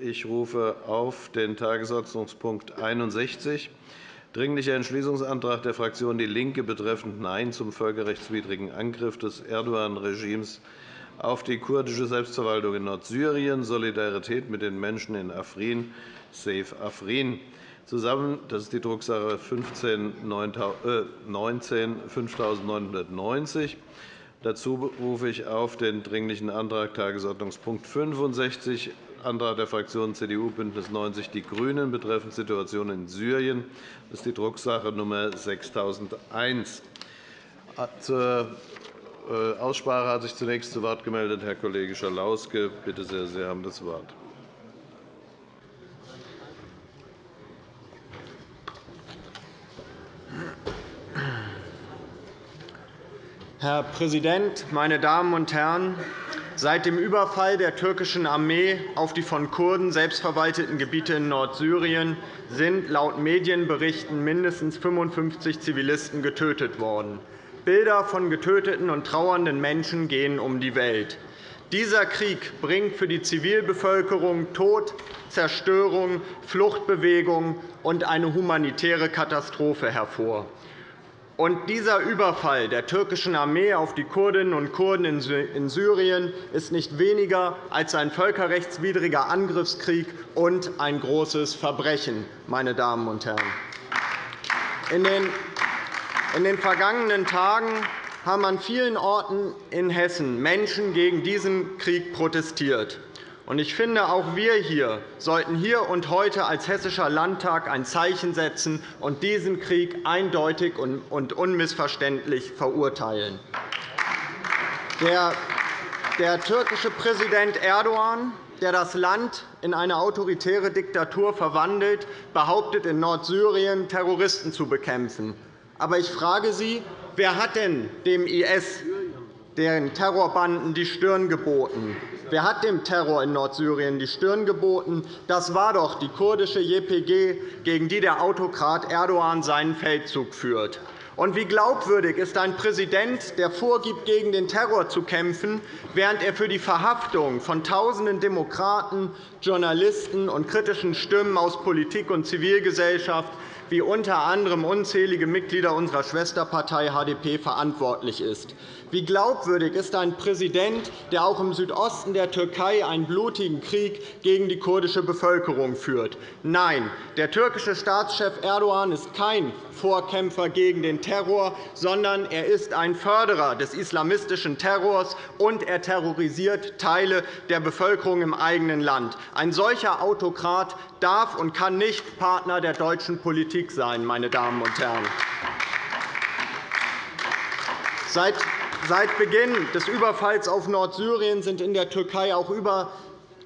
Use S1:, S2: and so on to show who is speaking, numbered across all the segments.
S1: Ich rufe auf den Tagesordnungspunkt 61, Dringlicher Entschließungsantrag der Fraktion DIE LINKE betreffend Nein zum völkerrechtswidrigen Angriff des Erdogan-Regimes auf die kurdische Selbstverwaltung in Nordsyrien, Solidarität mit den Menschen in Afrin, Save Afrin. Zusammen, das ist die Drucksache 15 19 5990. Dazu rufe ich auf den Dringlichen Antrag Tagesordnungspunkt 65, Antrag der Fraktionen CDU, BÜNDNIS 90 die GRÜNEN betreffend Situation in Syrien. Das ist die Drucksache Nr. 6001. Zur äh, Aussprache hat sich zunächst zu Wort gemeldet Herr Kollege Schalauske. Bitte sehr, Sie haben das Wort.
S2: Herr Präsident, meine Damen und Herren! Seit dem Überfall der türkischen Armee auf die von Kurden selbstverwalteten Gebiete in Nordsyrien sind laut Medienberichten mindestens 55 Zivilisten getötet worden. Bilder von getöteten und trauernden Menschen gehen um die Welt. Dieser Krieg bringt für die Zivilbevölkerung Tod, Zerstörung, Fluchtbewegung und eine humanitäre Katastrophe hervor. Und dieser Überfall der türkischen Armee auf die Kurdinnen und Kurden in Syrien ist nicht weniger als ein völkerrechtswidriger Angriffskrieg und ein großes Verbrechen. Meine Damen und Herren. In den vergangenen Tagen haben an vielen Orten in Hessen Menschen gegen diesen Krieg protestiert. Ich finde, auch wir hier sollten hier und heute als Hessischer Landtag ein Zeichen setzen und diesen Krieg eindeutig und unmissverständlich verurteilen. Der türkische Präsident Erdogan, der das Land in eine autoritäre Diktatur verwandelt, behauptet, in Nordsyrien Terroristen zu bekämpfen. Aber ich frage Sie, wer hat denn dem IS, den Terrorbanden, die Stirn geboten? Wer hat dem Terror in Nordsyrien die Stirn geboten? Das war doch die kurdische JPG, gegen die der Autokrat Erdogan seinen Feldzug führt. Und wie glaubwürdig ist ein Präsident, der vorgibt, gegen den Terror zu kämpfen, während er für die Verhaftung von Tausenden Demokraten, Journalisten und kritischen Stimmen aus Politik und Zivilgesellschaft wie unter anderem unzählige Mitglieder unserer Schwesterpartei HDP verantwortlich ist. Wie glaubwürdig ist ein Präsident, der auch im Südosten der Türkei einen blutigen Krieg gegen die kurdische Bevölkerung führt? Nein, der türkische Staatschef Erdogan ist kein Vorkämpfer gegen den Terror, sondern er ist ein Förderer des islamistischen Terrors, und er terrorisiert Teile der Bevölkerung im eigenen Land. Ein solcher Autokrat darf und kann nicht Partner der deutschen Politik sein. Meine Damen und Herren. Seit Beginn des Überfalls auf Nordsyrien sind in der Türkei auch über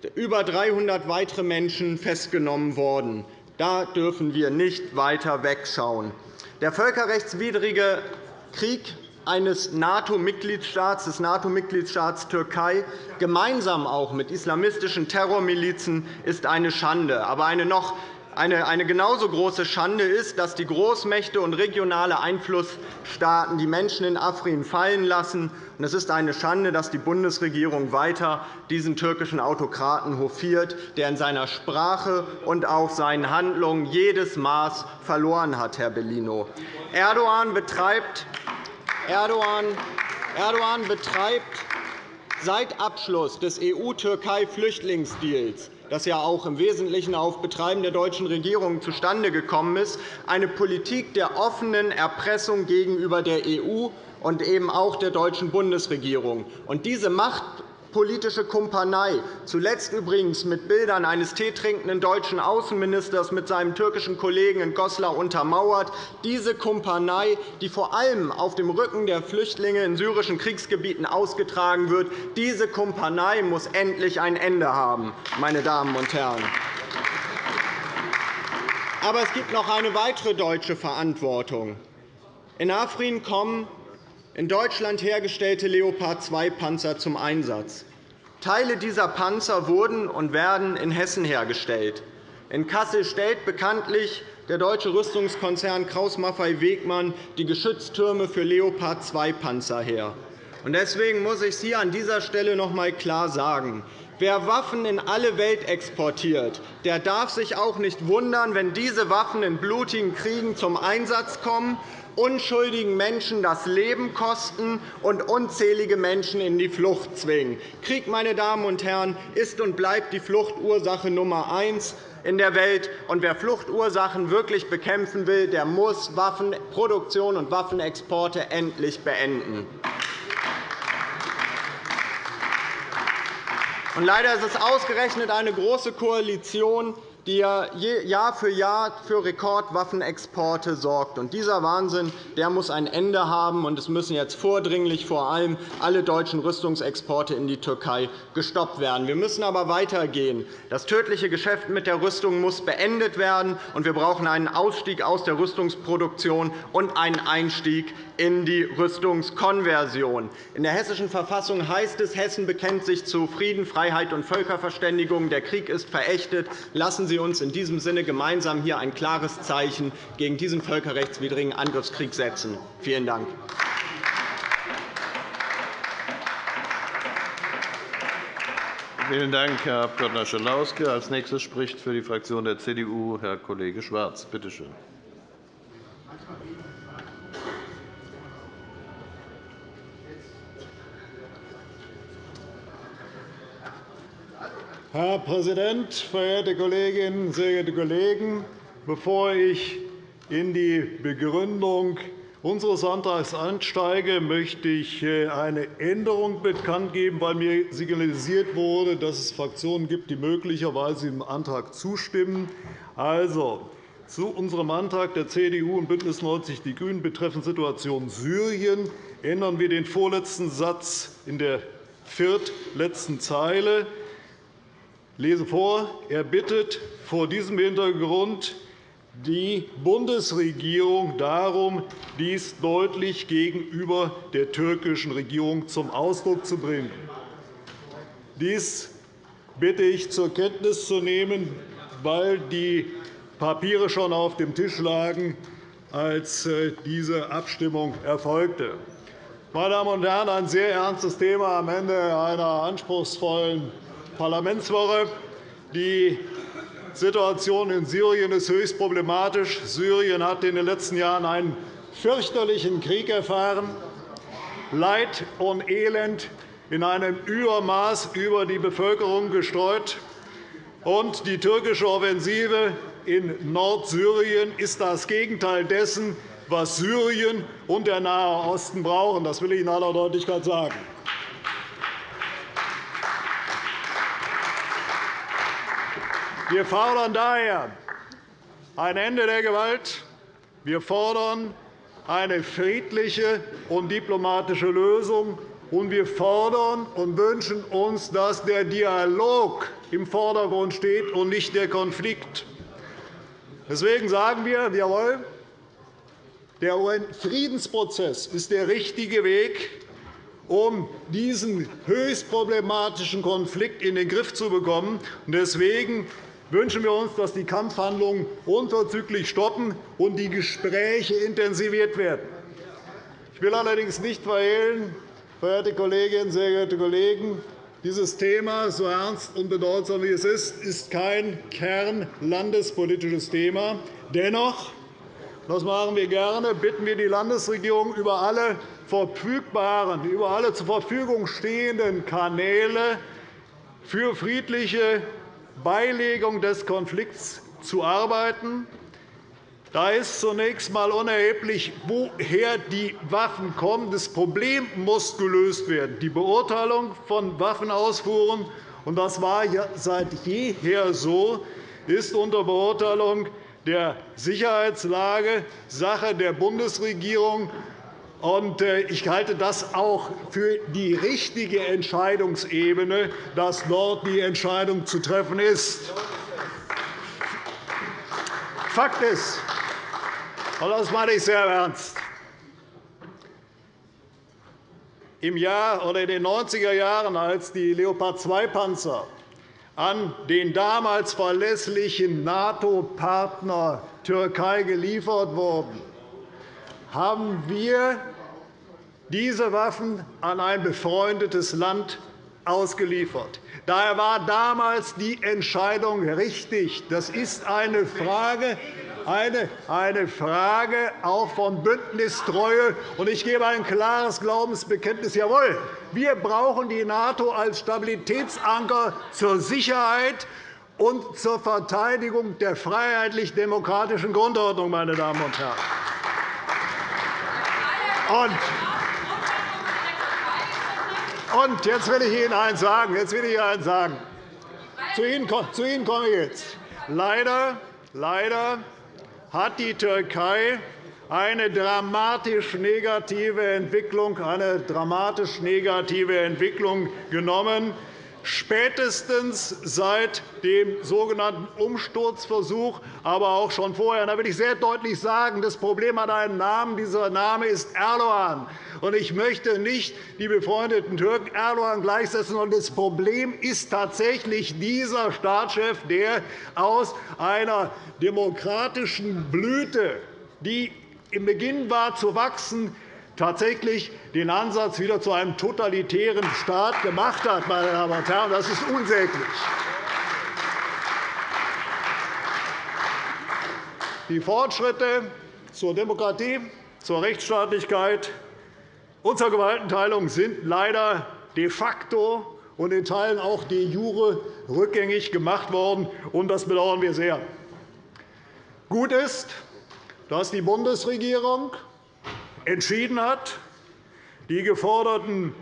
S2: 300 weitere Menschen festgenommen worden. Da dürfen wir nicht weiter wegschauen. Der völkerrechtswidrige Krieg eines NATO-Mitgliedstaats, des NATO-Mitgliedstaats Türkei, gemeinsam auch mit islamistischen Terrormilizen, ist eine Schande. Aber eine noch eine genauso große Schande ist, dass die Großmächte und regionale Einflussstaaten die Menschen in Afrin fallen lassen. Es ist eine Schande, dass die Bundesregierung weiter diesen türkischen Autokraten hofiert, der in seiner Sprache und auch seinen Handlungen jedes Maß verloren hat, Herr Bellino. Erdogan betreibt Erdogan betreibt seit Abschluss des EU-Türkei-Flüchtlingsdeals das ja auch im Wesentlichen auf Betreiben der deutschen Regierung zustande gekommen ist, eine Politik der offenen Erpressung gegenüber der EU und eben auch der deutschen Bundesregierung. Und diese Macht politische Kumpanei, zuletzt übrigens mit Bildern eines teetrinkenden deutschen Außenministers mit seinem türkischen Kollegen in Goslar untermauert. Diese Kumpanei, die vor allem auf dem Rücken der Flüchtlinge in syrischen Kriegsgebieten ausgetragen wird, diese Kumpanei muss endlich ein Ende haben. Meine Damen und Herren. Aber es gibt noch eine weitere deutsche Verantwortung. In Afrin kommen in Deutschland hergestellte Leopard-2-Panzer zum Einsatz. Teile dieser Panzer wurden und werden in Hessen hergestellt. In Kassel stellt bekanntlich der deutsche Rüstungskonzern Kraus-Maffei-Wegmann die Geschütztürme für Leopard-2-Panzer her. Deswegen muss ich es hier an dieser Stelle noch einmal klar sagen. Wer Waffen in alle Welt exportiert, der darf sich auch nicht wundern, wenn diese Waffen in blutigen Kriegen zum Einsatz kommen, unschuldigen Menschen das Leben kosten und unzählige Menschen in die Flucht zwingen. Krieg, meine Damen und Herren, ist und bleibt die Fluchtursache Nummer eins in der Welt. Und wer Fluchtursachen wirklich bekämpfen will, der muss Waffenproduktion und Waffenexporte endlich beenden. Leider ist es ausgerechnet eine Große Koalition, die Jahr für Jahr für Rekordwaffenexporte sorgt. Dieser Wahnsinn der muss ein Ende haben, und es müssen jetzt vordringlich vor allem alle deutschen Rüstungsexporte in die Türkei gestoppt werden. Wir müssen aber weitergehen. Das tödliche Geschäft mit der Rüstung muss beendet werden, und wir brauchen einen Ausstieg aus der Rüstungsproduktion und einen Einstieg in die Rüstungskonversion. In der Hessischen Verfassung heißt es, Hessen bekennt sich zu Frieden, Freiheit und Völkerverständigung. Der Krieg ist verächtet. Lassen Sie uns in diesem Sinne gemeinsam hier ein klares Zeichen gegen diesen völkerrechtswidrigen Angriffskrieg setzen. Vielen Dank.
S1: Vielen Dank, Herr Abg. Schalauske. Als nächstes spricht für die Fraktion der CDU Herr Kollege Schwarz. Bitte schön.
S3: Herr Präsident, verehrte Kolleginnen, sehr geehrte Kollegen! Bevor ich in die Begründung unseres Antrags einsteige, möchte ich äh, eine Änderung bekannt geben, weil mir signalisiert wurde, dass es Fraktionen gibt, die möglicherweise dem Antrag zustimmen. Also, zu unserem Antrag der CDU und BÜNDNIS 90 die GRÜNEN betreffend Situation Syrien ändern wir den vorletzten Satz in der viertletzten Zeile lese vor. Er bittet vor diesem Hintergrund die Bundesregierung darum, dies deutlich gegenüber der türkischen Regierung zum Ausdruck zu bringen. Dies bitte ich zur Kenntnis zu nehmen, weil die Papiere schon auf dem Tisch lagen, als äh, diese Abstimmung erfolgte. Meine Damen und Herren, ein sehr ernstes Thema am Ende einer anspruchsvollen Parlamentswoche. Die Situation in Syrien ist höchst problematisch. Syrien hat in den letzten Jahren einen fürchterlichen Krieg erfahren, Leid und Elend in einem Übermaß über die Bevölkerung gestreut. Und die türkische Offensive in Nordsyrien ist das Gegenteil dessen, was Syrien und der Nahe Osten brauchen. Das will ich in aller Deutlichkeit sagen. Wir fordern daher ein Ende der Gewalt. Wir fordern eine friedliche und diplomatische Lösung. Und wir fordern und wünschen uns, dass der Dialog im Vordergrund steht und nicht der Konflikt. Deswegen sagen wir, jawohl, der UN-Friedensprozess ist der richtige Weg, um diesen höchst problematischen Konflikt in den Griff zu bekommen. Deswegen wünschen wir uns, dass die Kampfhandlungen unverzüglich stoppen und die Gespräche intensiviert werden. Ich will allerdings nicht verhehlen, verehrte Kolleginnen, sehr geehrte Kollegen, dieses Thema, so ernst und bedeutsam wie es ist, ist kein kernlandespolitisches Thema. Dennoch das machen wir gerne, bitten wir die Landesregierung, über alle verfügbaren, über alle zur Verfügung stehenden Kanäle für friedliche Beilegung des Konflikts zu arbeiten. Da ist zunächst einmal unerheblich, woher die Waffen kommen. Das Problem muss gelöst werden. Die Beurteilung von Waffenausfuhren, und das war seit jeher so, ist unter Beurteilung der Sicherheitslage Sache der Bundesregierung ich halte das auch für die richtige Entscheidungsebene, dass dort die Entscheidung zu treffen ist. Fakt ist, und das meine ich sehr ernst, im Jahr oder in den 90er Jahren, als die Leopard-2-Panzer an den damals verlässlichen NATO-Partner Türkei geliefert wurden, haben wir diese Waffen an ein befreundetes Land ausgeliefert. Daher war damals die Entscheidung richtig. Das ist eine Frage, eine, eine Frage auch von Bündnistreue. Und ich gebe ein klares Glaubensbekenntnis. Jawohl, wir brauchen die NATO als Stabilitätsanker zur Sicherheit und zur Verteidigung der freiheitlich-demokratischen Grundordnung, meine Damen und Herren. Und jetzt will ich Ihnen eines sagen. Jetzt will ich Ihnen eines sagen. Zu Ihnen, zu Ihnen komme ich jetzt. Leider, leider hat die Türkei eine dramatisch negative Entwicklung, eine dramatisch negative Entwicklung genommen, spätestens seit dem sogenannten Umsturzversuch, aber auch schon vorher. Da will ich sehr deutlich sagen, das Problem hat einen Namen. Dieser Name ist Erdogan. Ich möchte nicht die befreundeten Türken Erdogan gleichsetzen. Das Problem ist tatsächlich dieser Staatschef, der aus einer demokratischen Blüte, die im Beginn war zu wachsen, tatsächlich den Ansatz wieder zu einem totalitären Staat gemacht hat. Meine Damen und Herren. Das ist unsäglich. Die Fortschritte zur Demokratie, zur Rechtsstaatlichkeit und zur Gewaltenteilung sind leider de facto und in Teilen auch de jure rückgängig gemacht worden. und Das bedauern wir sehr. Gut ist, dass die Bundesregierung entschieden hat, den geforderten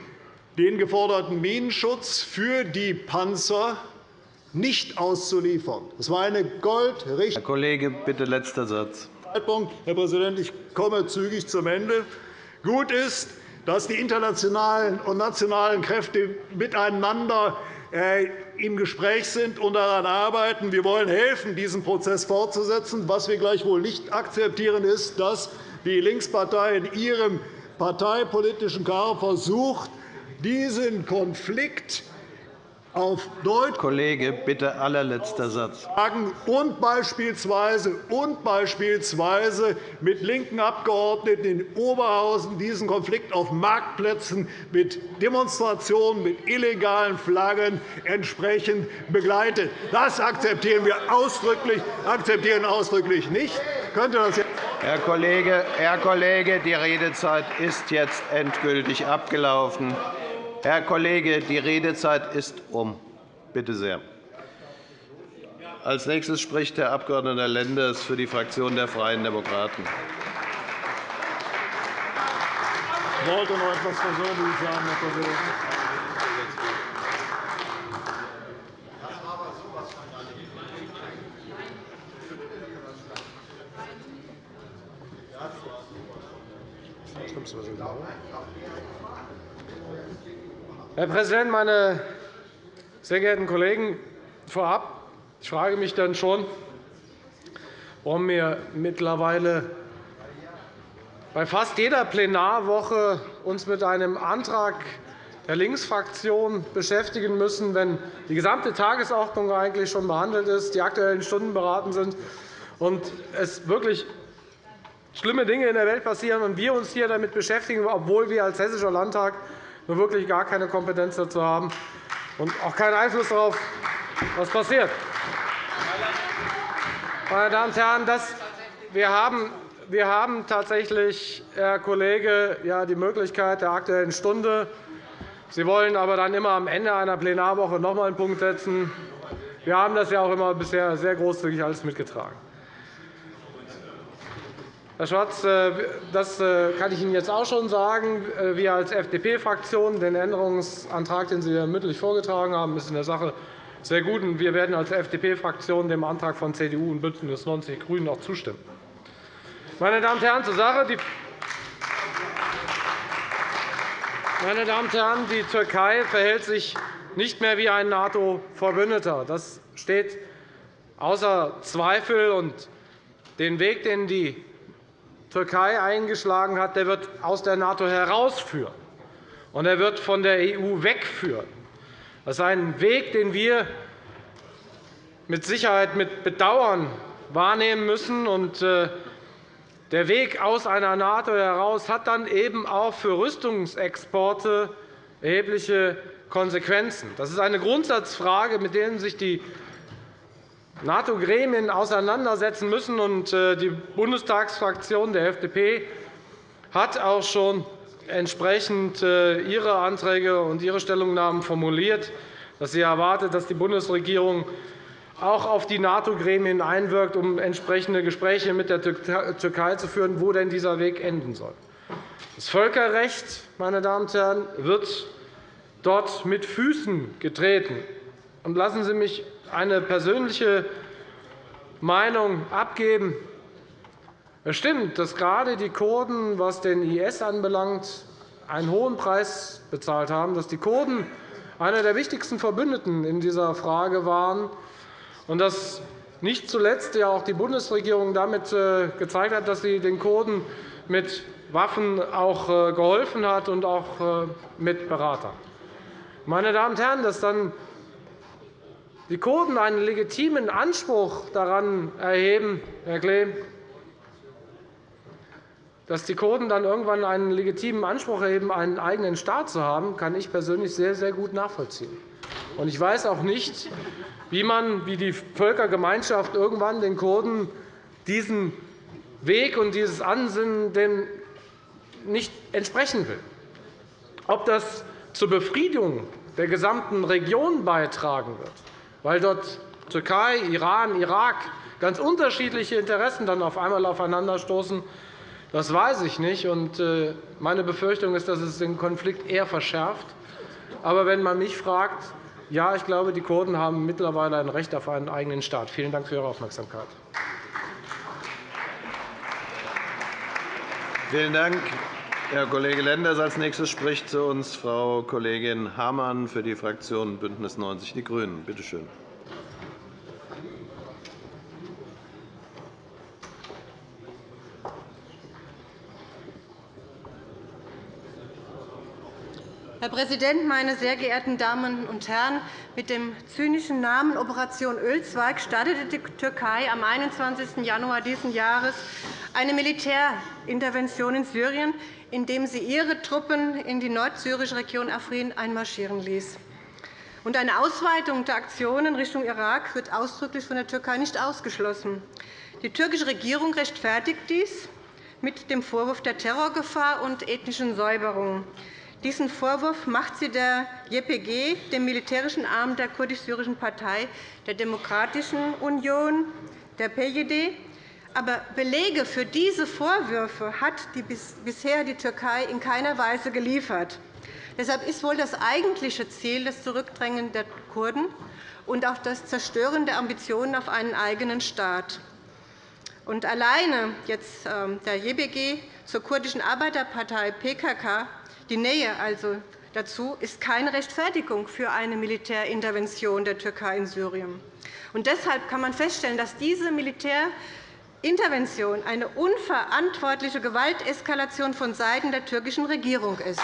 S3: Minenschutz für die Panzer nicht auszuliefern. Das war eine goldrichtige
S1: Herr Kollege, bitte letzter Satz.
S3: Zeitpunkt. Herr Präsident, ich komme zügig zum Ende. Gut ist, dass die internationalen und nationalen Kräfte miteinander äh, im Gespräch sind und daran arbeiten. Wir wollen helfen, diesen Prozess fortzusetzen. Was wir gleichwohl nicht akzeptieren, ist, dass die Linkspartei in ihrem parteipolitischen Chaos versucht, diesen Konflikt auf Deutsch
S1: Kollege, bitte allerletzter Satz.
S3: Und beispielsweise, und beispielsweise mit linken Abgeordneten in Oberhausen diesen Konflikt auf Marktplätzen mit Demonstrationen, mit illegalen Flaggen entsprechend begleitet. Das akzeptieren wir ausdrücklich, akzeptieren ausdrücklich nicht. Könnte das
S1: Herr Kollege, Herr Kollege, die Redezeit ist jetzt endgültig abgelaufen. Herr Kollege, die Redezeit ist um. Bitte sehr. Als nächstes spricht der Abg. Lenders für die Fraktion der Freien Demokraten.
S3: Ich wollte noch etwas Persönliches sagen, Herr Präsident.
S4: Herr Präsident, meine sehr geehrten Kollegen! Vorab ich frage mich dann schon, warum wir mittlerweile bei fast jeder Plenarwoche uns mit einem Antrag der Linksfraktion beschäftigen müssen, wenn die gesamte Tagesordnung eigentlich schon behandelt ist, die Aktuellen Stunden beraten sind und es wirklich schlimme Dinge in der Welt passieren und wir uns hier damit beschäftigen, obwohl wir als Hessischer Landtag nur wirklich gar keine Kompetenz dazu haben und auch keinen Einfluss darauf, was passiert. Meine Damen und Herren, das, wir, haben, wir haben tatsächlich, Herr Kollege, ja, die Möglichkeit der Aktuellen Stunde. Sie wollen aber dann immer am Ende einer Plenarwoche noch einmal einen Punkt setzen. Wir haben das ja auch immer bisher sehr großzügig alles mitgetragen. Herr Schwarz, äh, das äh, kann ich Ihnen jetzt auch schon sagen. Äh, wir als FDP-Fraktion, den Änderungsantrag, den Sie mündlich vorgetragen haben, ist in der Sache sehr gut. Wir werden als FDP-Fraktion dem Antrag von CDU und BÜNDNIS 90 die GRÜNEN auch zustimmen. Meine Damen und Herren, zur Sache. Meine Damen und Herren, die Türkei verhält sich nicht mehr wie ein NATO-Verbündeter. Das steht außer Zweifel. Den Weg, den die Türkei eingeschlagen hat, der wird aus der NATO herausführen, und er wird von der EU wegführen. Das ist ein Weg, den wir mit Sicherheit mit Bedauern wahrnehmen müssen. Äh, der Weg aus einer NATO heraus hat dann eben auch für Rüstungsexporte erhebliche Konsequenzen? Das ist eine Grundsatzfrage, mit der sich die NATO-Gremien auseinandersetzen müssen. Äh, die Bundestagsfraktion der FDP hat auch schon entsprechend äh, ihre Anträge und ihre Stellungnahmen formuliert, dass sie erwartet, dass die Bundesregierung auch auf die NATO-Gremien einwirkt, um entsprechende Gespräche mit der Türkei zu führen, wo denn dieser Weg enden soll. Das Völkerrecht meine Damen und Herren, wird dort mit Füßen getreten. Lassen Sie mich eine persönliche Meinung abgeben. Es stimmt, dass gerade die Kurden, was den IS anbelangt, einen hohen Preis bezahlt haben, dass die Kurden einer der wichtigsten Verbündeten in dieser Frage waren und dass nicht zuletzt ja auch die Bundesregierung damit äh, gezeigt hat, dass sie den Kurden mit Waffen auch äh, geholfen hat und auch äh, mit Beratern. Meine Damen und Herren, dass dann die Kurden einen legitimen Anspruch daran erheben, Herr Klee, dass die Kurden dann irgendwann einen legitimen Anspruch erheben, einen eigenen Staat zu haben, kann ich persönlich sehr, sehr gut nachvollziehen. Ich weiß auch nicht, wie man, wie die Völkergemeinschaft irgendwann den Kurden diesen Weg und dieses Ansinnen denn nicht entsprechen will. Ob das zur Befriedung der gesamten Region beitragen wird, weil dort Türkei, Iran, Irak ganz unterschiedliche Interessen dann auf einmal aufeinanderstoßen, das weiß ich nicht. Äh, meine Befürchtung ist, dass es den Konflikt eher verschärft. Aber wenn man mich fragt, ja, ich glaube, die Kurden haben mittlerweile ein Recht auf einen eigenen Staat. Vielen Dank für Ihre Aufmerksamkeit.
S1: Vielen Dank, Herr Kollege Lenders. Als nächstes spricht zu uns Frau Kollegin Hamann für die Fraktion BÜNDNIS 90 die GRÜNEN. Bitte schön.
S5: Herr Präsident, meine sehr geehrten Damen und Herren! Mit dem zynischen Namen Operation Ölzweig startete die Türkei am 21. Januar dieses Jahres eine Militärintervention in Syrien, indem sie ihre Truppen in die nordsyrische Region Afrin einmarschieren ließ. Eine Ausweitung der Aktionen Richtung Irak wird ausdrücklich von der Türkei nicht ausgeschlossen. Die türkische Regierung rechtfertigt dies mit dem Vorwurf der Terrorgefahr und ethnischen Säuberung. Diesen Vorwurf macht sie der JPG, dem militärischen Arm der kurdisch-syrischen Partei der Demokratischen Union, der PJD. Aber Belege für diese Vorwürfe hat bisher die Türkei in keiner Weise geliefert. Deshalb ist wohl das eigentliche Ziel das Zurückdrängen der Kurden und auch das Zerstören der Ambitionen auf einen eigenen Staat. Und alleine jetzt ähm, der JBG zur kurdischen Arbeiterpartei PKK die Nähe also dazu ist keine Rechtfertigung für eine Militärintervention der Türkei in Syrien. Und deshalb kann man feststellen, dass diese Militärintervention eine unverantwortliche Gewalteskalation vonseiten der türkischen Regierung ist.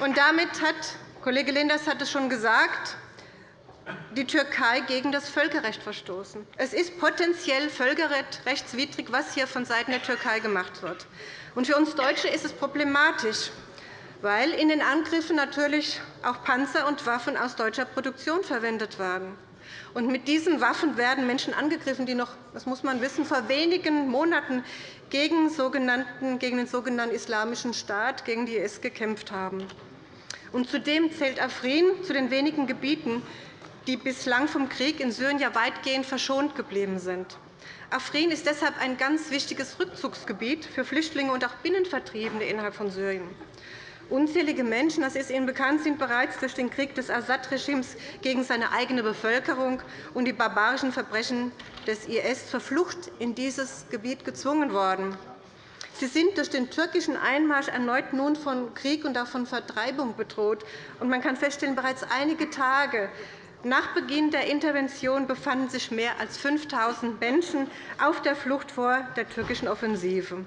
S5: Und damit hat Kollege Lenders hat es schon gesagt, die Türkei gegen das Völkerrecht verstoßen. Es ist potenziell völkerrechtswidrig, was hier vonseiten der Türkei gemacht wird. Für uns Deutsche ist es problematisch, weil in den Angriffen natürlich auch Panzer und Waffen aus deutscher Produktion verwendet werden. Und mit diesen Waffen werden Menschen angegriffen, die noch, das muss man wissen, vor wenigen Monaten gegen, gegen den sogenannten Islamischen Staat, gegen die IS gekämpft haben. Und zudem zählt Afrin zu den wenigen Gebieten, die bislang vom Krieg in Syrien ja weitgehend verschont geblieben sind. Afrin ist deshalb ein ganz wichtiges Rückzugsgebiet für Flüchtlinge und auch Binnenvertriebene innerhalb von Syrien. Unzählige Menschen, das ist Ihnen bekannt, sind bereits durch den Krieg des Assad-Regimes gegen seine eigene Bevölkerung und die barbarischen Verbrechen des IS zur Flucht in dieses Gebiet gezwungen worden. Sie sind durch den türkischen Einmarsch erneut nun von Krieg und auch von Vertreibung bedroht. Man kann feststellen, bereits einige Tage nach Beginn der Intervention befanden sich mehr als 5.000 Menschen auf der Flucht vor der türkischen Offensive.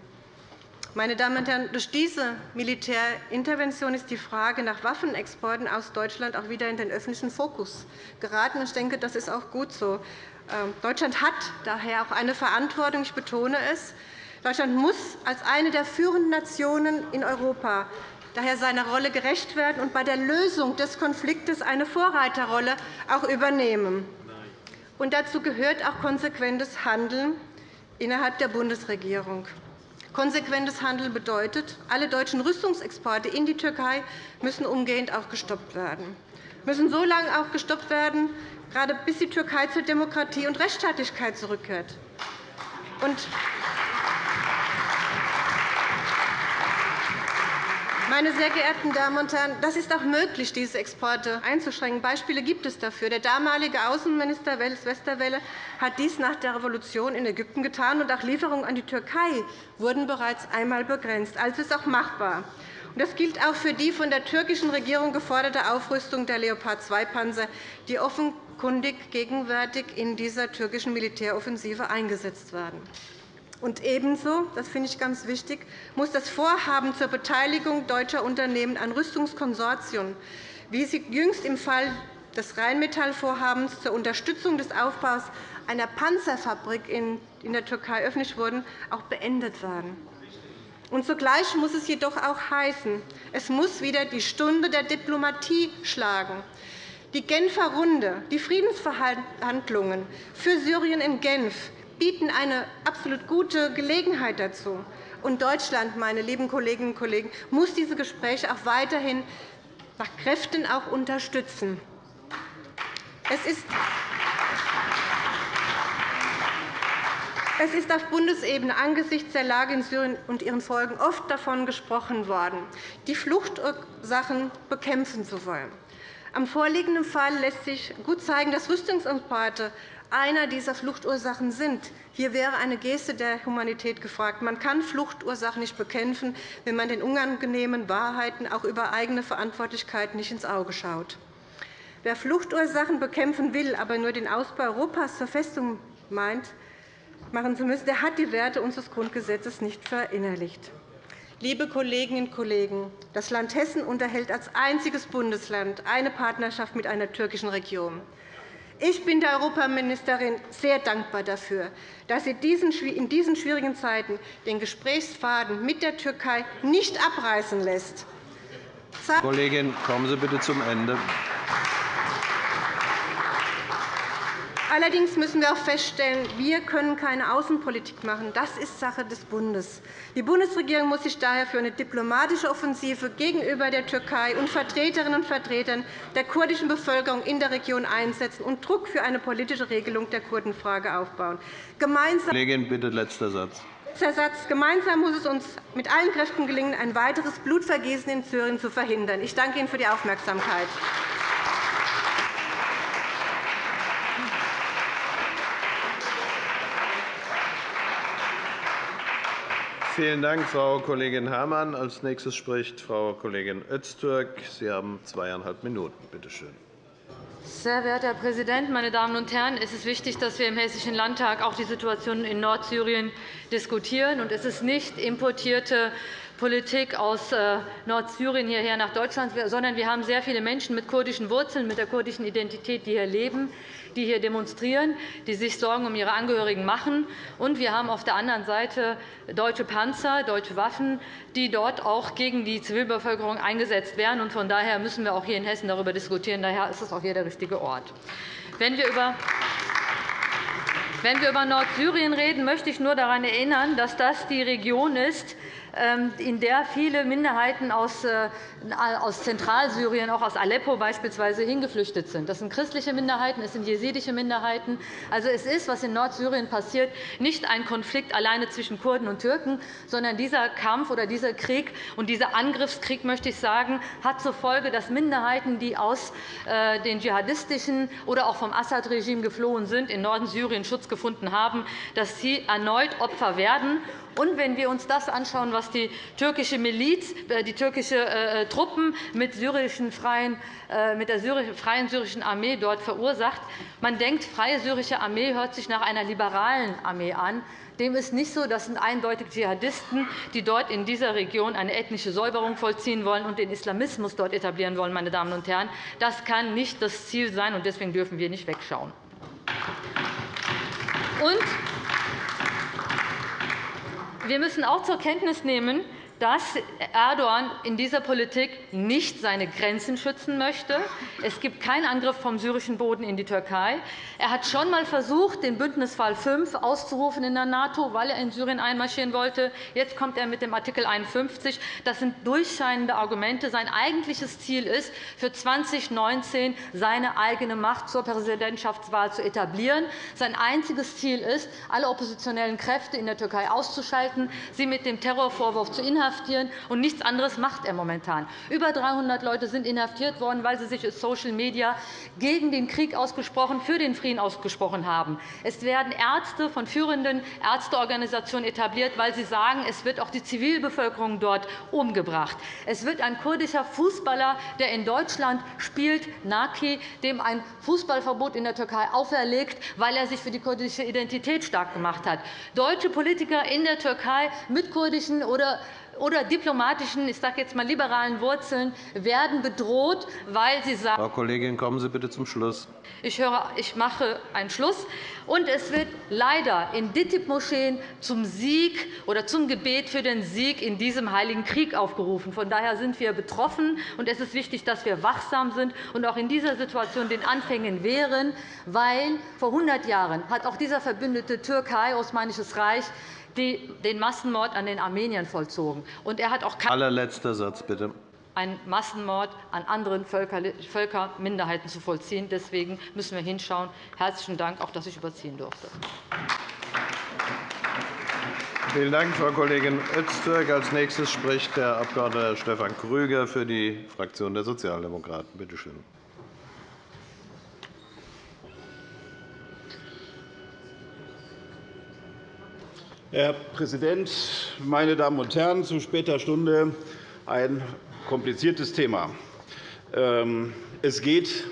S5: Meine Damen und Herren, durch diese Militärintervention ist die Frage nach Waffenexporten aus Deutschland auch wieder in den öffentlichen Fokus geraten. Ich denke, das ist auch gut so. Ähm, Deutschland hat daher auch eine Verantwortung. Ich betone es. Deutschland muss als eine der führenden Nationen in Europa daher seiner Rolle gerecht werden und bei der Lösung des Konfliktes eine Vorreiterrolle auch übernehmen. Und dazu gehört auch konsequentes Handeln innerhalb der Bundesregierung. Konsequentes Handeln bedeutet, alle deutschen Rüstungsexporte in die Türkei müssen umgehend auch gestoppt werden, müssen so lange auch gestoppt werden, gerade bis die Türkei zur Demokratie und Rechtsstaatlichkeit zurückkehrt. Meine sehr geehrten Damen und Herren, das ist auch möglich, diese Exporte einzuschränken. Beispiele gibt es dafür. Der damalige Außenminister Wels Westerwelle hat dies nach der Revolution in Ägypten getan, und auch Lieferungen an die Türkei wurden bereits einmal begrenzt. Also ist auch machbar. Das gilt auch für die von der türkischen Regierung geforderte Aufrüstung der Leopard-2-Panzer, die offenkundig gegenwärtig in dieser türkischen Militäroffensive eingesetzt werden. Und ebenso, das finde ich ganz wichtig, muss das Vorhaben zur Beteiligung deutscher Unternehmen an Rüstungskonsortien, wie sie jüngst im Fall des Rheinmetall-Vorhabens zur Unterstützung des Aufbaus einer Panzerfabrik in der Türkei öffentlich wurden, auch beendet werden. Und zugleich muss es jedoch auch heißen, es muss wieder die Stunde der Diplomatie schlagen. Die Genfer Runde, die Friedensverhandlungen für Syrien in Genf bieten eine absolut gute Gelegenheit dazu. Und Deutschland, meine lieben Kolleginnen und Kollegen, muss diese Gespräche auch weiterhin nach Kräften auch unterstützen. Es ist es ist auf Bundesebene angesichts der Lage in Syrien und ihren Folgen oft davon gesprochen worden, die Fluchtursachen bekämpfen zu wollen. Am vorliegenden Fall lässt sich gut zeigen, dass Rüstungsimporte einer dieser Fluchtursachen sind. Hier wäre eine Geste der Humanität gefragt. Man kann Fluchtursachen nicht bekämpfen, wenn man den unangenehmen Wahrheiten auch über eigene Verantwortlichkeit nicht ins Auge schaut. Wer Fluchtursachen bekämpfen will, aber nur den Ausbau Europas zur Festung meint, machen zu müssen, der hat die Werte unseres Grundgesetzes nicht verinnerlicht. Liebe Kolleginnen und Kollegen, das Land Hessen unterhält als einziges Bundesland eine Partnerschaft mit einer türkischen Region. Ich bin der Europaministerin sehr dankbar dafür, dass sie in diesen schwierigen Zeiten den Gesprächsfaden mit der Türkei nicht abreißen lässt.
S1: Kollegin, kommen Sie bitte zum Ende.
S5: Allerdings müssen wir auch feststellen, wir können keine Außenpolitik machen. Das ist Sache des Bundes. Die Bundesregierung muss sich daher für eine diplomatische Offensive gegenüber der Türkei und Vertreterinnen und Vertretern der kurdischen Bevölkerung in der Region einsetzen und Druck für eine politische Regelung der Kurdenfrage aufbauen.
S1: Gemeinsam Kollegin, bitte letzter Satz.
S5: Letzter Satz. Gemeinsam muss es uns mit allen Kräften gelingen, ein weiteres Blutvergießen in Syrien zu verhindern. Ich danke Ihnen für die Aufmerksamkeit.
S1: Vielen Dank, Frau Kollegin Herrmann. Als nächstes spricht Frau Kollegin Öztürk. Sie haben zweieinhalb Minuten. Bitte schön.
S6: Sehr verehrter Herr Präsident, meine Damen und Herren! Es ist wichtig, dass wir im Hessischen Landtag auch die Situation in Nordsyrien diskutieren. Es ist nicht importierte Politik aus äh, Nordsyrien hierher nach Deutschland, sondern wir haben sehr viele Menschen mit kurdischen Wurzeln, mit der kurdischen Identität, die hier leben die hier demonstrieren, die sich Sorgen um ihre Angehörigen machen. Und wir haben auf der anderen Seite deutsche Panzer, deutsche Waffen, die dort auch gegen die Zivilbevölkerung eingesetzt werden. Von daher müssen wir auch hier in Hessen darüber diskutieren. Daher ist es auch hier der richtige Ort. Wenn wir über wenn wir über Nordsyrien reden, möchte ich nur daran erinnern, dass das die Region ist, in der viele Minderheiten aus äh, Zentralsyrien, auch aus Aleppo beispielsweise, hingeflüchtet sind. Das sind christliche Minderheiten, es sind jesidische Minderheiten. Also, es ist, was in Nordsyrien passiert, nicht ein Konflikt alleine zwischen Kurden und Türken, sondern dieser Kampf oder dieser Krieg und dieser Angriffskrieg, möchte ich sagen, hat zur Folge, dass Minderheiten, die aus äh, den dschihadistischen oder auch vom Assad-Regime geflohen sind, in Norden Syriens Schutz gefunden haben, dass sie erneut Opfer werden. Und wenn wir uns das anschauen, was die türkische Miliz, äh, die türkische äh, Truppen mit, syrischen freien, äh, mit der freien syrischen Armee dort verursacht, man denkt, freie syrische Armee hört sich nach einer liberalen Armee an. Dem ist nicht so. Das sind eindeutig Dschihadisten, die dort in dieser Region eine ethnische Säuberung vollziehen wollen und den Islamismus dort etablieren wollen. Meine Damen und Herren. Das kann nicht das Ziel sein, und deswegen dürfen wir nicht wegschauen. Und wir müssen auch zur Kenntnis nehmen, dass Erdogan in dieser Politik nicht seine Grenzen schützen möchte. Es gibt keinen Angriff vom syrischen Boden in die Türkei. Er hat schon einmal versucht, den Bündnisfall 5 auszurufen in der NATO, weil er in Syrien einmarschieren wollte. Jetzt kommt er mit dem Artikel 51. Das sind durchscheinende Argumente. Sein eigentliches Ziel ist, für 2019 seine eigene Macht zur Präsidentschaftswahl zu etablieren. Sein einziges Ziel ist, alle oppositionellen Kräfte in der Türkei auszuschalten, sie mit dem Terrorvorwurf zu inhaftieren inhaftieren, und nichts anderes macht er momentan. Über 300 Leute sind inhaftiert worden, weil sie sich in Social Media gegen den Krieg ausgesprochen, für den Frieden ausgesprochen haben. Es werden Ärzte von führenden Ärzteorganisationen etabliert, weil sie sagen, es wird auch die Zivilbevölkerung dort umgebracht. Es wird ein kurdischer Fußballer, der in Deutschland spielt, Naki, dem ein Fußballverbot in der Türkei auferlegt, weil er sich für die kurdische Identität stark gemacht hat. Deutsche Politiker in der Türkei mit kurdischen oder oder diplomatischen, ich sage jetzt mal liberalen Wurzeln werden bedroht, weil sie sagen,
S1: Frau Kollegin, kommen Sie bitte zum Schluss.
S6: Ich, höre, ich mache einen Schluss. Und es wird leider in DITIB-Moscheen zum Sieg oder zum Gebet für den Sieg in diesem Heiligen Krieg aufgerufen. Von daher sind wir betroffen. und Es ist wichtig, dass wir wachsam sind und auch in dieser Situation den Anfängen wehren, weil vor 100 Jahren hat auch dieser verbündete Türkei, Osmanisches Reich, den Massenmord an den Armeniern vollzogen. Und er hat auch
S1: Allerletzter Satz, bitte
S6: einen Massenmord an anderen Völkerminderheiten zu vollziehen. Deswegen müssen wir hinschauen. Herzlichen Dank, auch dass ich überziehen durfte.
S1: Vielen Dank, Frau Kollegin Öztürk. Als nächstes spricht der Abg. Stefan Krüger für die Fraktion der Sozialdemokraten. Bitte schön.
S7: Herr Präsident, meine Damen und Herren! Zu später Stunde ein kompliziertes Thema. Ähm, es geht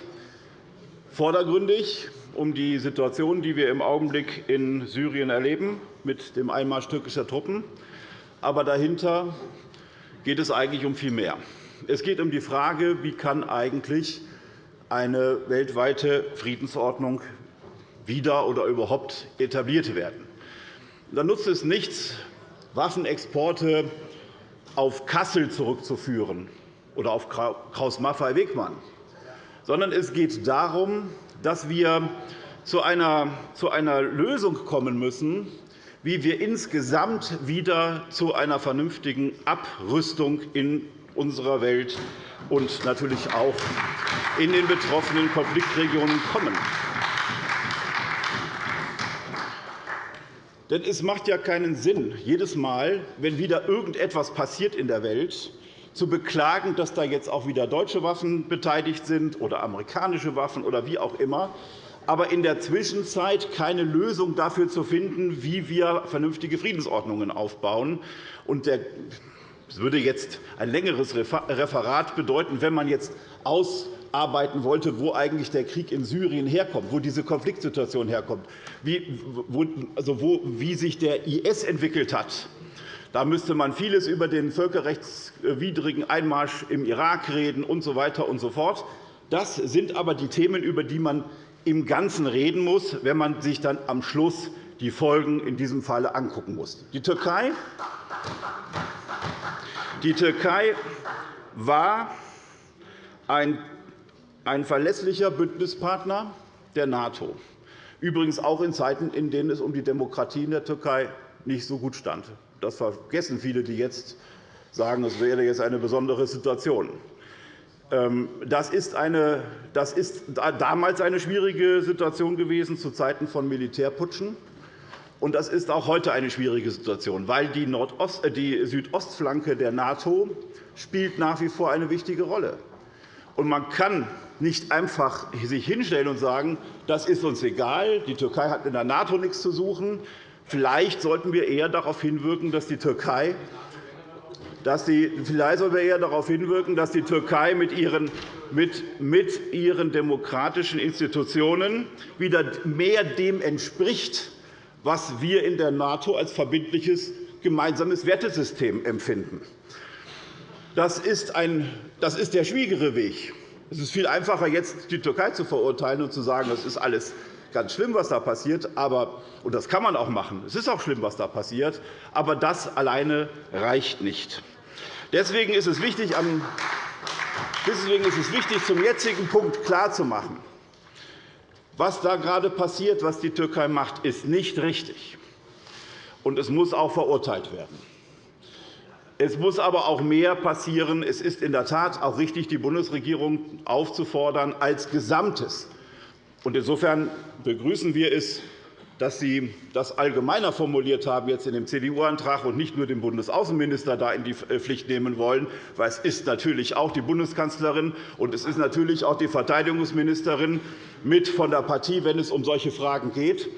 S7: vordergründig um die Situation, die wir im Augenblick in Syrien erleben, mit dem Einmarsch türkischer Truppen. Aber dahinter geht es eigentlich um viel mehr. Es geht um die Frage, wie kann eigentlich eine weltweite Friedensordnung wieder oder überhaupt etabliert werden. Dann nutzt es nichts, Waffenexporte auf Kassel zurückzuführen oder auf Kraus-Maffei-Wegmann, sondern es geht darum, dass wir zu einer, zu einer Lösung kommen müssen, wie wir insgesamt wieder zu einer vernünftigen Abrüstung in unserer Welt und natürlich auch in den betroffenen Konfliktregionen kommen. Denn es macht ja keinen Sinn, jedes Mal, wenn wieder irgendetwas passiert in der Welt, zu beklagen, dass da jetzt auch wieder deutsche Waffen beteiligt sind oder amerikanische Waffen oder wie auch immer, aber in der Zwischenzeit keine Lösung dafür zu finden, wie wir vernünftige Friedensordnungen aufbauen. Es würde jetzt ein längeres Referat bedeuten, wenn man jetzt aus arbeiten wollte, wo eigentlich der Krieg in Syrien herkommt, wo diese Konfliktsituation herkommt, wie, wo, also wo, wie sich der IS entwickelt hat. Da müsste man vieles über den völkerrechtswidrigen Einmarsch im Irak reden und so weiter und so fort. Das sind aber die Themen, über die man im Ganzen reden muss, wenn man sich dann am Schluss die Folgen in diesem Falle angucken muss. Die Türkei, die Türkei war ein ein verlässlicher Bündnispartner der NATO, übrigens auch in Zeiten, in denen es um die Demokratie in der Türkei nicht so gut stand. Das vergessen viele, die jetzt sagen, es wäre jetzt eine besondere Situation. Ähm, das ist, eine, das ist damals eine schwierige Situation gewesen, zu Zeiten von Militärputschen. Und das ist auch heute eine schwierige Situation, weil die, Nordost, äh, die Südostflanke der NATO spielt nach wie vor eine wichtige Rolle. Und man kann nicht einfach sich hinstellen und sagen, das ist uns egal, die Türkei hat in der NATO nichts zu suchen. Vielleicht sollten wir eher darauf hinwirken, dass die Türkei dass die, vielleicht sollten wir eher darauf hinwirken, dass die Türkei mit ihren, mit, mit ihren demokratischen Institutionen wieder mehr dem entspricht, was wir in der NATO als verbindliches gemeinsames Wertesystem empfinden. Das ist, ein, das ist der schwierigere Weg. Es ist viel einfacher, jetzt die Türkei zu verurteilen und zu sagen, das ist alles ganz schlimm, was da passiert. Aber, und das kann man auch machen. Es ist auch schlimm, was da passiert. Aber das alleine reicht nicht. Deswegen ist es wichtig, Deswegen ist es wichtig, zum jetzigen Punkt klarzumachen, was da gerade passiert, was die Türkei macht, ist nicht richtig. Und es muss auch verurteilt werden. Es muss aber auch mehr passieren. Es ist in der Tat auch richtig, die Bundesregierung aufzufordern, als Gesamtes. Insofern begrüßen wir es, dass Sie das allgemeiner formuliert haben jetzt in dem CDU-Antrag und nicht nur den Bundesaußenminister da in die äh, Pflicht nehmen wollen. Weil es ist natürlich auch die Bundeskanzlerin und es ist natürlich auch die Verteidigungsministerin mit von der Partie, wenn es um solche Fragen geht.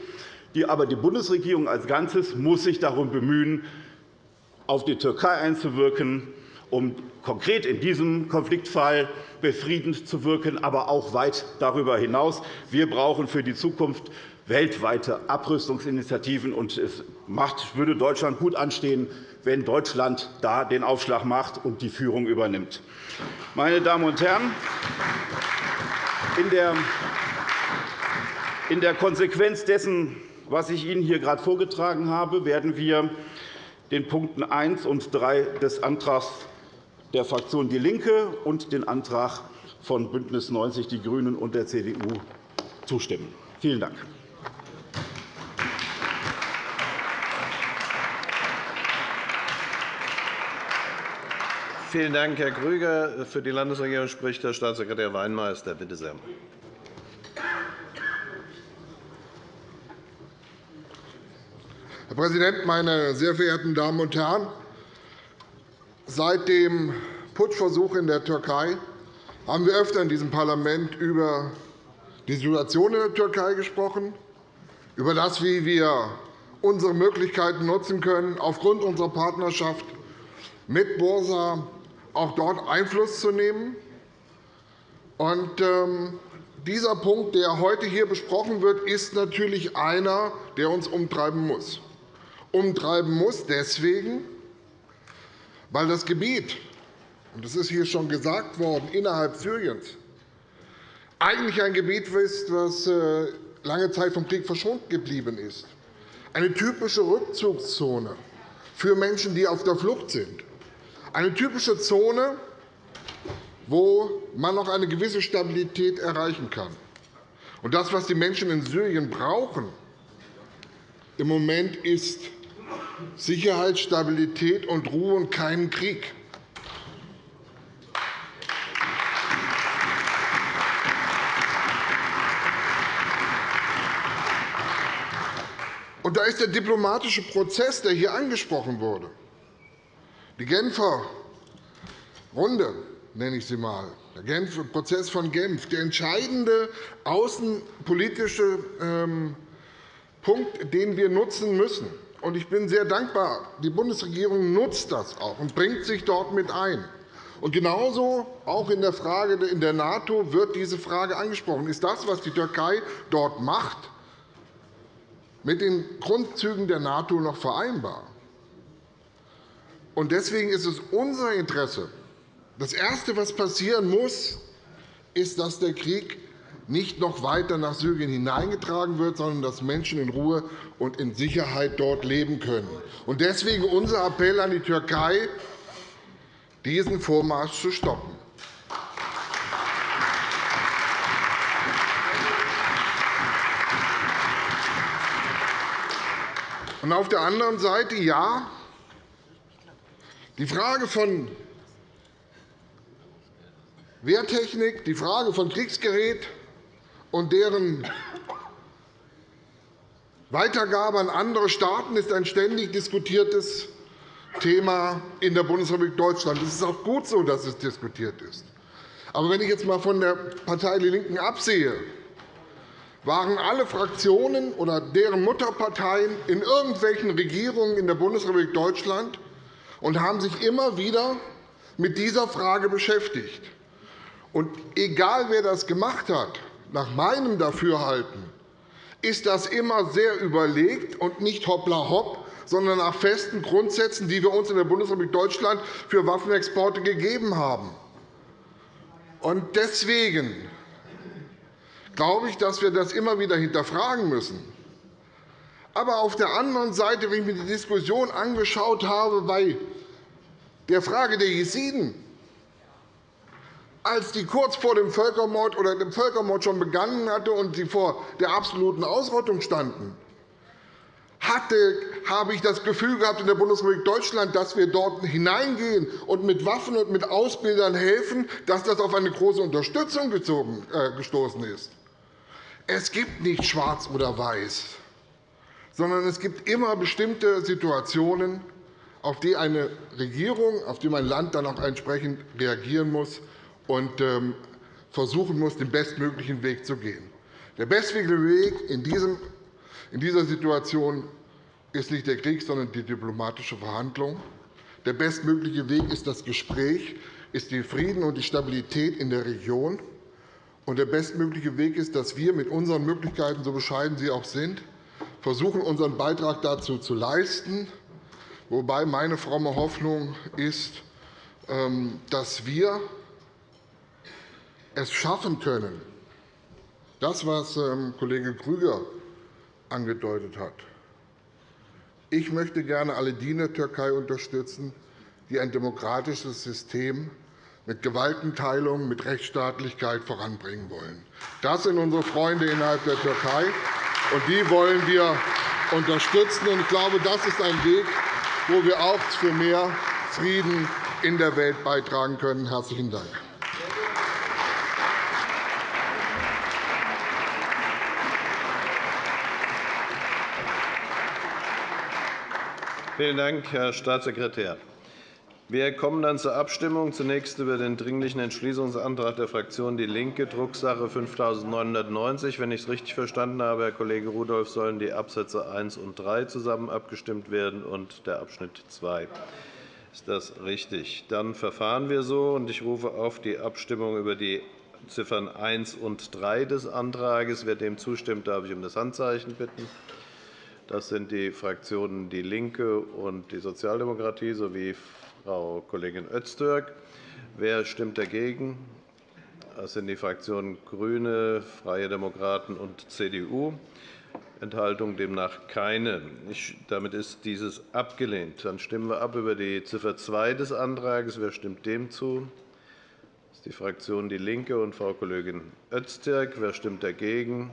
S7: Aber die Bundesregierung als Ganzes muss sich darum bemühen, auf die Türkei einzuwirken, um konkret in diesem Konfliktfall befriedend zu wirken, aber auch weit darüber hinaus. Wir brauchen für die Zukunft weltweite Abrüstungsinitiativen. Und es würde Deutschland gut anstehen, wenn Deutschland da den Aufschlag macht und die Führung übernimmt. Meine Damen und Herren, in der Konsequenz dessen, was ich Ihnen hier gerade vorgetragen habe, werden wir den Punkten 1 und 3 des Antrags der Fraktion DIE LINKE und den Antrag von BÜNDNIS 90 die GRÜNEN und der CDU zustimmen. Vielen Dank.
S1: Vielen Dank, Herr Grüger. Für die Landesregierung spricht Herr Staatssekretär Weinmeister. Bitte sehr.
S8: Herr Präsident, meine sehr verehrten Damen und Herren! Seit dem Putschversuch in der Türkei haben wir öfter in diesem Parlament über die Situation in der Türkei gesprochen, über das, wie wir unsere Möglichkeiten nutzen können, aufgrund unserer Partnerschaft mit Bursa auch dort Einfluss zu nehmen. Und, ähm, dieser Punkt, der heute hier besprochen wird, ist natürlich einer, der uns umtreiben muss. Umtreiben muss deswegen, weil das Gebiet, und das ist hier schon gesagt worden, innerhalb Syriens eigentlich ein Gebiet ist, das äh, lange Zeit vom Krieg verschont geblieben ist. Eine typische Rückzugszone für Menschen, die auf der Flucht sind. Eine typische Zone, wo man noch eine gewisse Stabilität erreichen kann. Und das, was die Menschen in Syrien brauchen, im Moment ist Sicherheit, Stabilität und Ruhe und keinen Krieg. Und da ist der diplomatische Prozess, der hier angesprochen wurde. Die Genfer Runde, nenne ich sie einmal, der Prozess von Genf, der entscheidende außenpolitische ähm, Punkt, den wir nutzen müssen. Ich bin sehr dankbar. Die Bundesregierung nutzt das auch und bringt sich dort mit ein. Und genauso auch in der Frage in der NATO wird diese Frage angesprochen. Ist das, was die Türkei dort macht, mit den Grundzügen der NATO noch vereinbar? Deswegen ist es unser Interesse, das Erste, was passieren muss, ist, dass der Krieg nicht noch weiter nach Syrien hineingetragen wird, sondern dass Menschen in Ruhe und in Sicherheit dort leben können. Deswegen unser Appell an die Türkei, diesen Vormarsch zu stoppen. auf der anderen Seite, ja, die Frage von Wehrtechnik, die Frage von Kriegsgerät und deren Weitergabe an andere Staaten ist ein ständig diskutiertes Thema in der Bundesrepublik Deutschland. Es ist auch gut so, dass es diskutiert ist. Aber wenn ich jetzt einmal von der Partei DIE LINKEN absehe, waren alle Fraktionen oder deren Mutterparteien in irgendwelchen Regierungen in der Bundesrepublik Deutschland und haben sich immer wieder mit dieser Frage beschäftigt. Und egal, wer das gemacht hat, nach meinem Dafürhalten ist das immer sehr überlegt und nicht hoppla hopp, sondern nach festen Grundsätzen, die wir uns in der Bundesrepublik Deutschland für Waffenexporte gegeben haben. Und deswegen glaube ich, dass wir das immer wieder hinterfragen müssen. Aber auf der anderen Seite, wenn ich mir die Diskussion angeschaut habe bei der Frage der Jesiden, als die kurz vor dem Völkermord oder dem Völkermord schon begonnen hatte und sie vor der absoluten Ausrottung standen, hatte, habe ich das Gefühl gehabt in der Bundesrepublik Deutschland, dass wir dort hineingehen und mit Waffen und mit Ausbildern helfen, dass das auf eine große Unterstützung äh, gestoßen ist. Es gibt nicht schwarz oder weiß, sondern es gibt immer bestimmte Situationen, auf die eine Regierung, auf die mein Land dann auch entsprechend reagieren muss und ähm, versuchen muss, den bestmöglichen Weg zu gehen. Der bestmögliche Weg in dieser Situation ist nicht der Krieg, sondern die diplomatische Verhandlung. Der bestmögliche Weg ist das Gespräch, ist der Frieden und die Stabilität in der Region. Und der bestmögliche Weg ist, dass wir mit unseren Möglichkeiten, so bescheiden sie auch sind, versuchen, unseren Beitrag dazu zu leisten, wobei meine fromme Hoffnung ist, ähm, dass wir es schaffen können, das, was ähm, Kollege Grüger angedeutet hat. Ich möchte gerne alle die in der Türkei unterstützen, die ein demokratisches System mit Gewaltenteilung, mit Rechtsstaatlichkeit voranbringen wollen. Das sind unsere Freunde innerhalb der Türkei, und die wollen wir unterstützen. Ich glaube, das ist ein Weg, wo wir auch für mehr Frieden in der Welt beitragen können. – Herzlichen Dank.
S1: Vielen Dank, Herr Staatssekretär. Wir kommen dann zur Abstimmung. Zunächst über den Dringlichen Entschließungsantrag der Fraktion DIE LINKE, Drucksache 5990. Wenn ich es richtig verstanden habe, Herr Kollege Rudolph, sollen die Absätze 1 und 3 zusammen abgestimmt werden und der Abschnitt 2. Ist das richtig? Dann verfahren wir so. Ich rufe auf die Abstimmung über die Ziffern 1 und 3 des Antrags. Wer dem zustimmt, darf ich um das Handzeichen bitten. Das sind die Fraktionen DIE LINKE und die Sozialdemokratie sowie Frau Kollegin Öztürk. Wer stimmt dagegen? Das sind die Fraktionen GRÜNE, Freie Demokraten und CDU. Enthaltung demnach keine. Damit ist dieses abgelehnt. Dann stimmen wir ab über die Ziffer 2 des Antrags. Wer stimmt dem zu? Das ist die Fraktion DIE LINKE und Frau Kollegin Öztürk. Wer stimmt dagegen?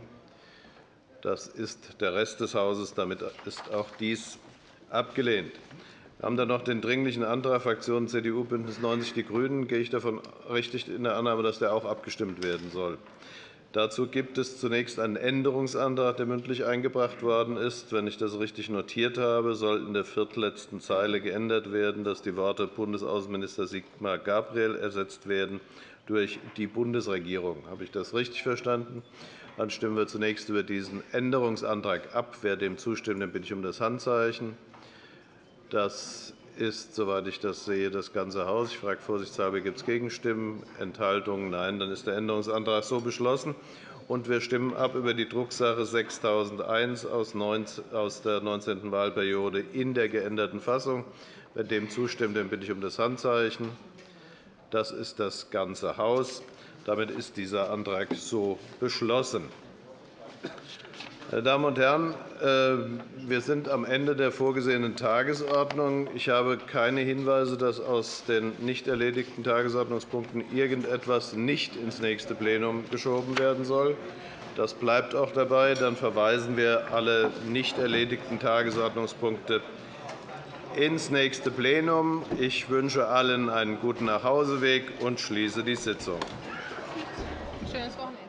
S1: Das ist der Rest des Hauses. Damit ist auch dies abgelehnt. Wir haben dann noch den Dringlichen Antrag Fraktionen CDU, BÜNDNIS 90 die GRÜNEN. Gehe ich davon richtig in der Annahme, dass der auch abgestimmt werden soll? Dazu gibt es zunächst einen Änderungsantrag, der mündlich eingebracht worden ist. Wenn ich das richtig notiert habe, soll in der viertletzten Zeile geändert werden, dass die Worte Bundesaußenminister Sigmar Gabriel ersetzt werden durch die Bundesregierung. Habe ich das richtig verstanden? Dann stimmen wir zunächst über diesen Änderungsantrag ab. Wer dem zustimmt, den bitte ich um das Handzeichen. Das ist, soweit ich das sehe, das ganze Haus. Ich frage vorsichtshalber, gibt es Gegenstimmen, Enthaltungen? Nein, dann ist der Änderungsantrag so beschlossen. Und wir stimmen ab über die Drucksache 6001 aus der 19. Wahlperiode in der geänderten Fassung. Wer dem zustimmt, den bitte ich um das Handzeichen. Das ist das ganze Haus. Damit ist dieser Antrag so beschlossen. Meine Damen und Herren, äh, wir sind am Ende der vorgesehenen Tagesordnung. Ich habe keine Hinweise, dass aus den nicht erledigten Tagesordnungspunkten irgendetwas nicht ins nächste Plenum geschoben werden soll. Das bleibt auch dabei. Dann verweisen wir alle nicht erledigten Tagesordnungspunkte ins nächste Plenum. Ich wünsche allen einen guten Nachhauseweg und schließe die Sitzung. transformer.